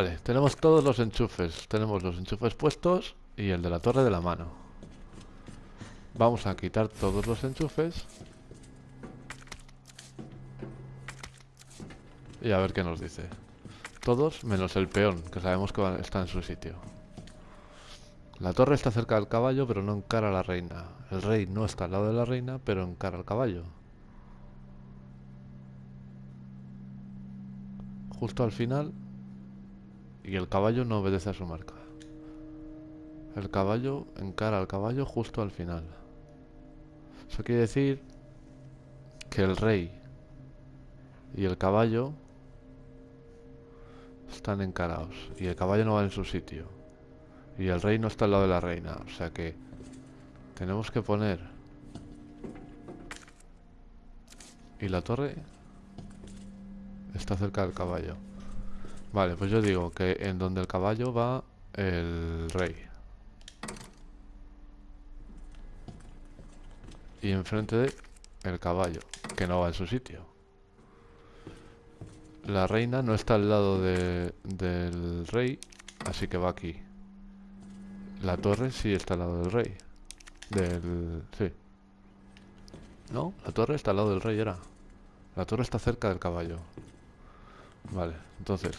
Vale, tenemos todos los enchufes. Tenemos los enchufes puestos y el de la torre de la mano. Vamos a quitar todos los enchufes. Y a ver qué nos dice. Todos menos el peón, que sabemos que está en su sitio. La torre está cerca del caballo, pero no encara a la reina. El rey no está al lado de la reina, pero encara al caballo. Justo al final. Y el caballo no obedece a su marca. El caballo encara al caballo justo al final. Eso quiere decir que el rey y el caballo están encarados. Y el caballo no va en su sitio. Y el rey no está al lado de la reina. O sea que tenemos que poner... Y la torre está cerca del caballo. Vale, pues yo digo que en donde el caballo va el rey. Y enfrente de el caballo, que no va en su sitio. La reina no está al lado de, del rey, así que va aquí. La torre sí está al lado del rey. Del... sí. No, la torre está al lado del rey, era. La torre está cerca del caballo. Vale, entonces...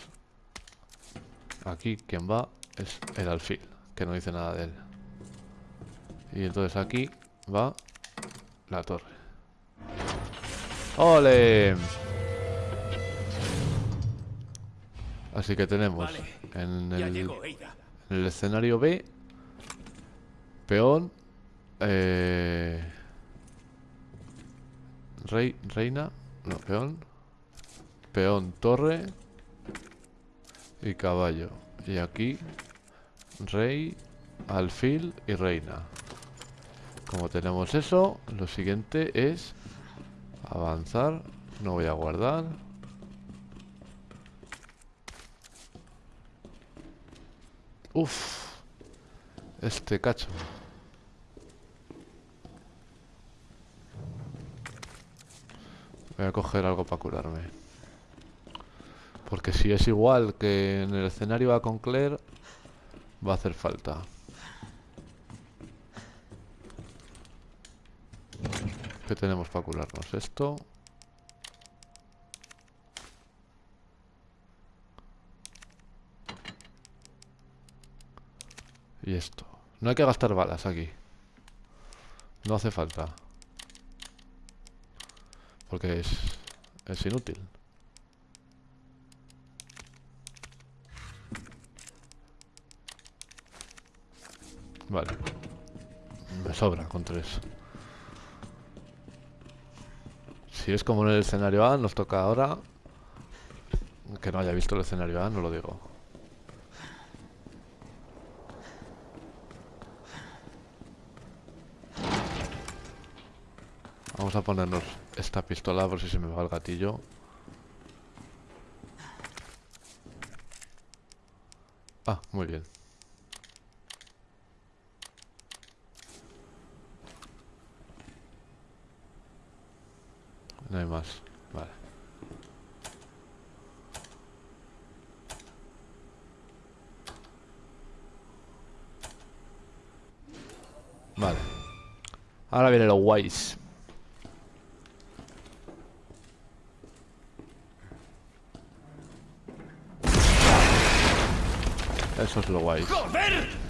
Aquí quien va es el alfil, que no dice nada de él. Y entonces aquí va la torre. ¡Ole! Así que tenemos en, el, en el escenario B Peón. Eh, rey, reina. No, peón. Peón, torre. Y caballo. Y aquí, rey, alfil y reina. Como tenemos eso, lo siguiente es avanzar. No voy a guardar. Uf. Este cacho. Voy a coger algo para curarme. Porque si es igual que en el escenario va con Claire, va a hacer falta. ¿Qué tenemos para curarnos? Esto. Y esto. No hay que gastar balas aquí. No hace falta. Porque es, es inútil. Vale. Me sobra con tres. Si es como en el escenario A, nos toca ahora... Que no haya visto el escenario A, no lo digo. Vamos a ponernos esta pistola por si se me va el gatillo. Ah, muy bien. No hay más. Vale. Vale. Ahora viene lo guays. Eso es lo guay. ¡Joder!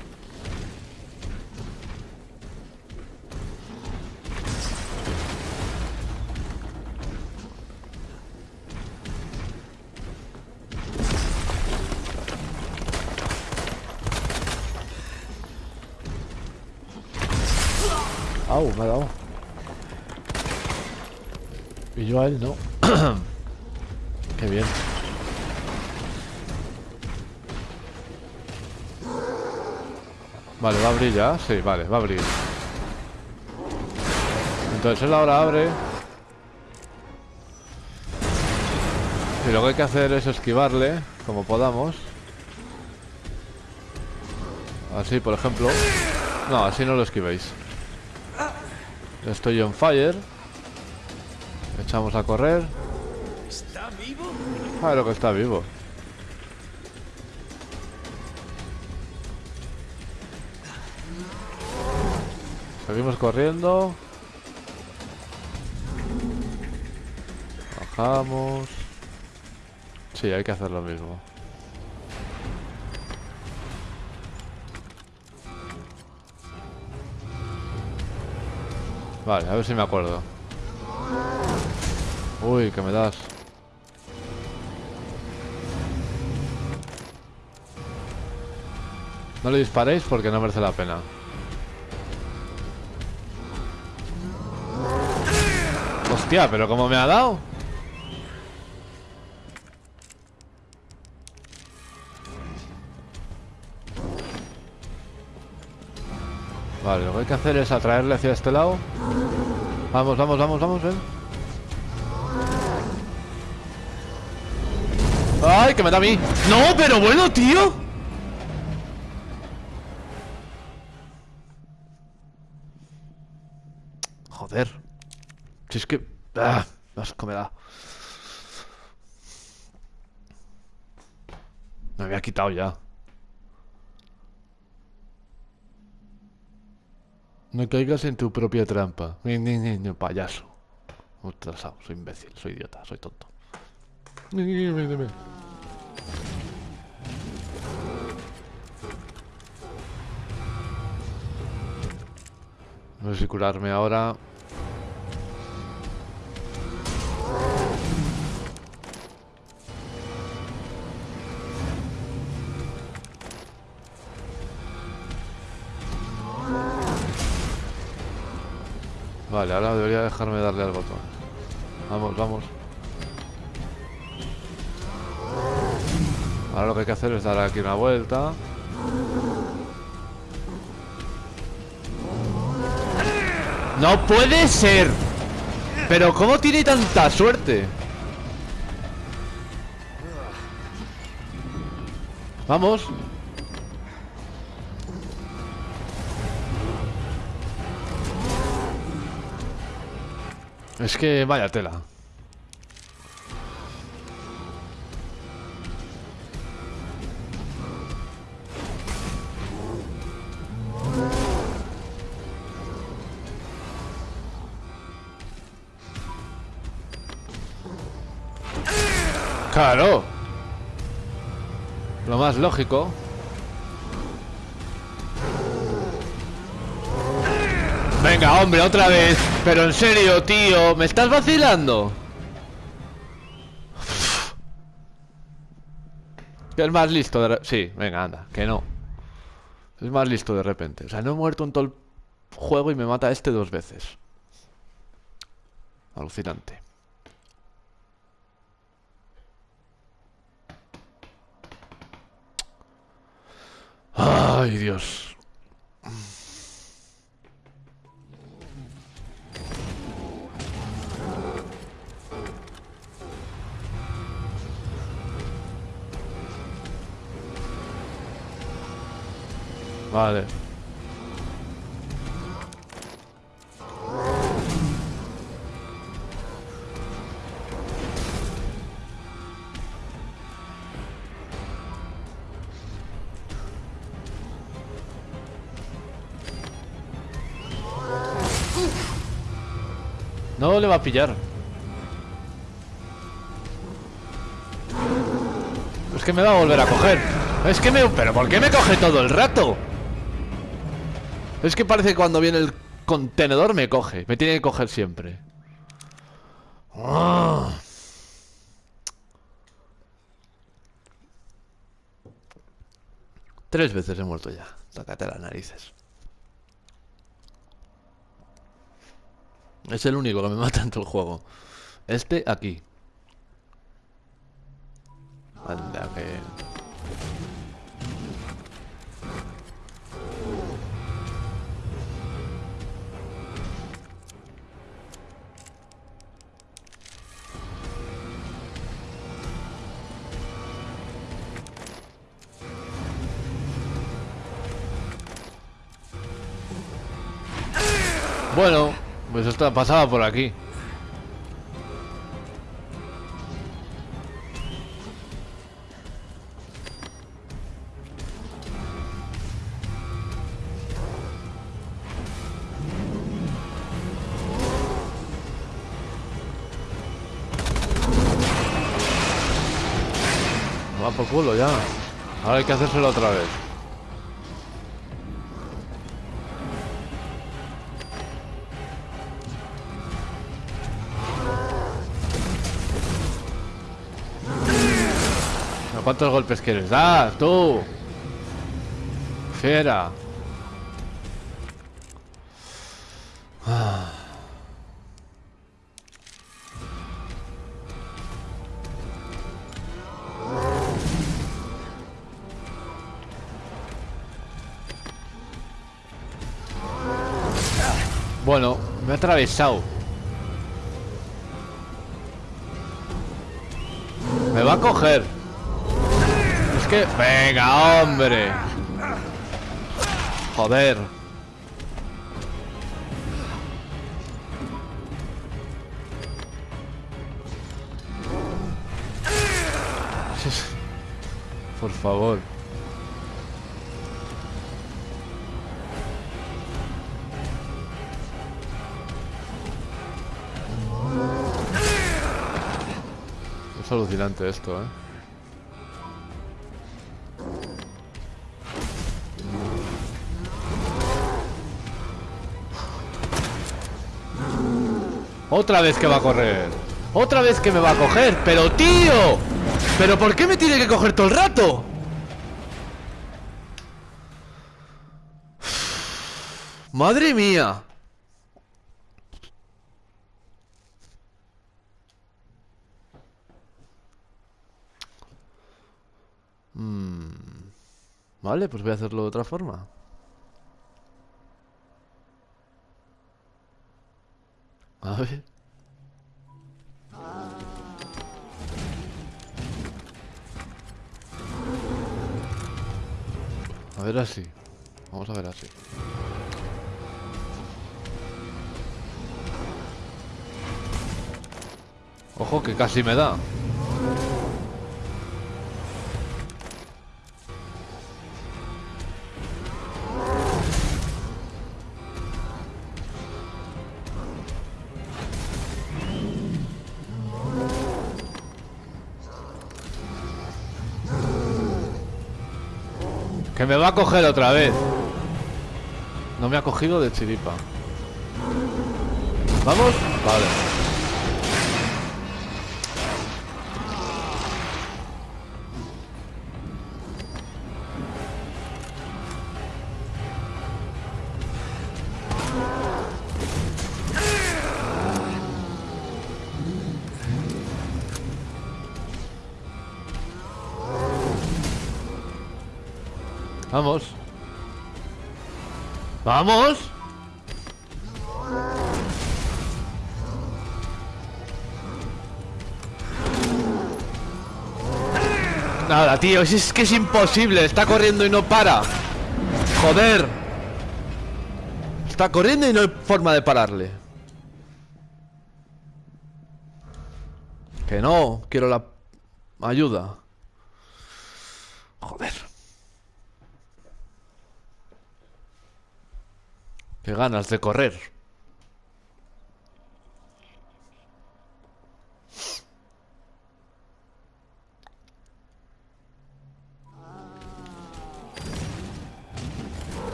Au, me ha dado. Y yo a él no. Qué bien. Vale, va a abrir ya. Sí, vale, va a abrir. Entonces él ahora abre. Y lo que hay que hacer es esquivarle, como podamos. Así, por ejemplo. No, así no lo esquivéis. Estoy on fire. Echamos a correr. ¿Está vivo? Ah, claro que está vivo. Seguimos corriendo. Bajamos. Sí, hay que hacer lo mismo. Vale, a ver si me acuerdo. Uy, que me das. No le disparéis porque no merece la pena. Hostia, pero ¿cómo me ha dado? Vale, lo que hay que hacer es atraerle hacia este lado. Vamos, vamos, vamos, vamos, ven. ¡Ay, que me da a mí! ¡No, pero bueno, tío! Joder. Si es que... ¡Ah! Asco me da. Me había quitado ya. No caigas en tu propia trampa. Ni, ni, ni, ni, payaso. Ultrasado, soy imbécil, soy idiota, soy tonto. No sé si curarme ahora. Vale, ahora debería dejarme darle al botón. Vamos, vamos. Ahora lo que hay que hacer es dar aquí una vuelta. ¡No puede ser! ¿Pero cómo tiene tanta suerte? Vamos. Es que vaya tela. Claro. Lo más lógico. Venga, hombre, otra vez. Pero en serio, tío, ¿me estás vacilando? Que es más listo de Sí, venga, anda, que no. Es más listo de repente. O sea, no he muerto en todo el juego y me mata este dos veces. Alucinante. Ay, Dios. No le va a pillar. Es que me va a volver a coger. Es que me... ¿Pero por qué me coge todo el rato? Es que parece que cuando viene el contenedor me coge. Me tiene que coger siempre. Ah. Tres veces he muerto ya. Tócate las narices. Es el único que me mata en todo el juego. Este aquí. Anda, que... Bueno, pues está pasaba por aquí. Va por culo ya. Ahora hay que hacérselo otra vez. ¿Cuántos golpes quieres dar, tú? Fiera. Bueno, me ha atravesado. Me va a coger. Que... Venga, hombre. Joder. Por favor. Es alucinante esto, ¿eh? Otra vez que va a correr Otra vez que me va a coger Pero tío ¿Pero por qué me tiene que coger todo el rato? Madre mía Mm. Vale, pues voy a hacerlo de otra forma. A ver. A ver así. Vamos a ver así. Ojo que casi me da. Me va a coger otra vez. No me ha cogido de chiripa. ¿Vamos? Vale. Vamos. Nada, tío, es que es imposible. Está corriendo y no para. Joder. Está corriendo y no hay forma de pararle. Que no, quiero la ayuda. Joder. Qué ganas de correr.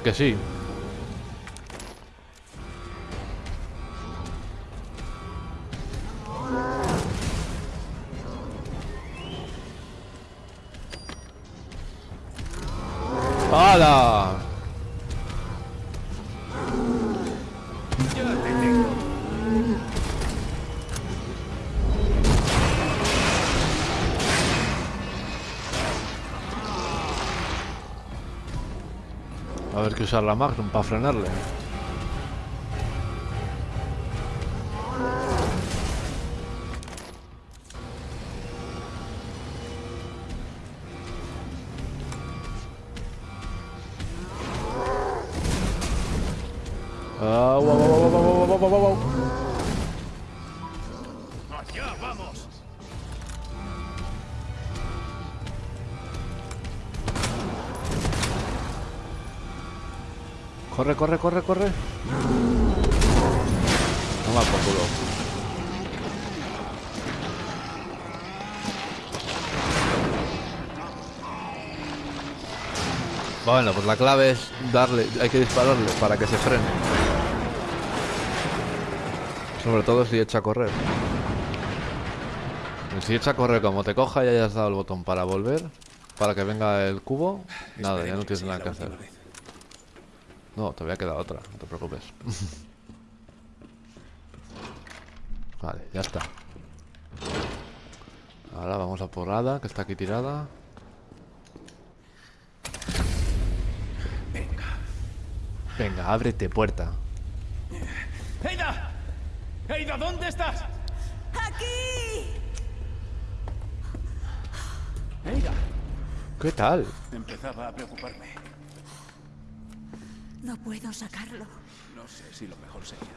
Porque sí. ¡Hala! tener que usar la Magnum para frenarle. Oh, wow, wow, wow, ¡Allá vamos! Corre, corre, corre, corre. Toma por culo. Bueno, pues la clave es darle, hay que dispararle para que se frene. Sobre todo si echa a correr. Si echa a correr como te coja y hayas dado el botón para volver, para que venga el cubo, nada, ya no tienes nada que hacer. No, todavía queda otra, no te preocupes. vale, ya está. Ahora vamos a por Ada, que está aquí tirada. Venga. Venga, ábrete puerta. ¡Eida! ¡Eida, ¿dónde estás? ¡Aquí! ¡Eida! ¿Qué tal? Empezaba a preocuparme. No puedo sacarlo. No sé si lo mejor sería.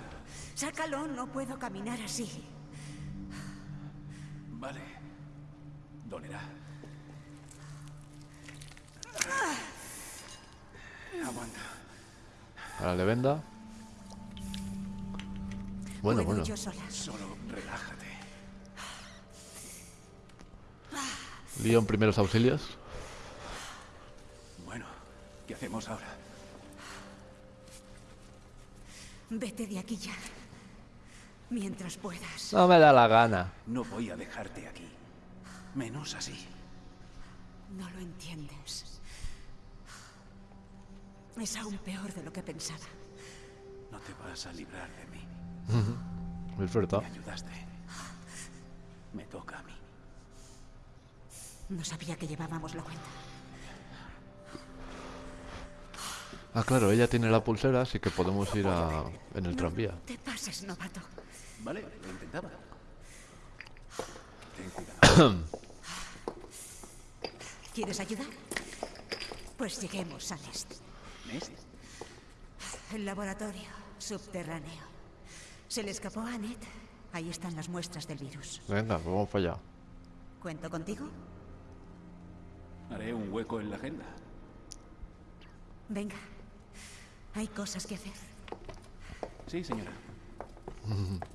Sácalo, no puedo caminar así. Vale. Dolerá. Aguanta. Ahora le venda. Bueno, bueno. yo sola. Solo relájate. Lío en primeros auxilios. Bueno, ¿qué hacemos ahora? Vete de aquí ya. Mientras puedas. No me da la gana. No voy a dejarte aquí. Menos así. No lo entiendes. Es aún peor de lo que pensaba. No te vas a librar de mí. Es verdad. Me ayudaste. Me toca a mí. No sabía que llevábamos la cuenta. Ah, claro, ella tiene la pulsera, así que podemos ir a... en el tranvía. Te pases, novato. Vale, lo intentaba. Ten cuidado. ¿Quieres ayudar? Pues lleguemos al este. ¿Nest? El laboratorio subterráneo. Se le escapó a Annette. Ahí están las muestras del virus. Venga, vamos para allá. ¿Cuento contigo? Haré un hueco en la agenda. Venga. Hay cosas que hacer. Sí, señora.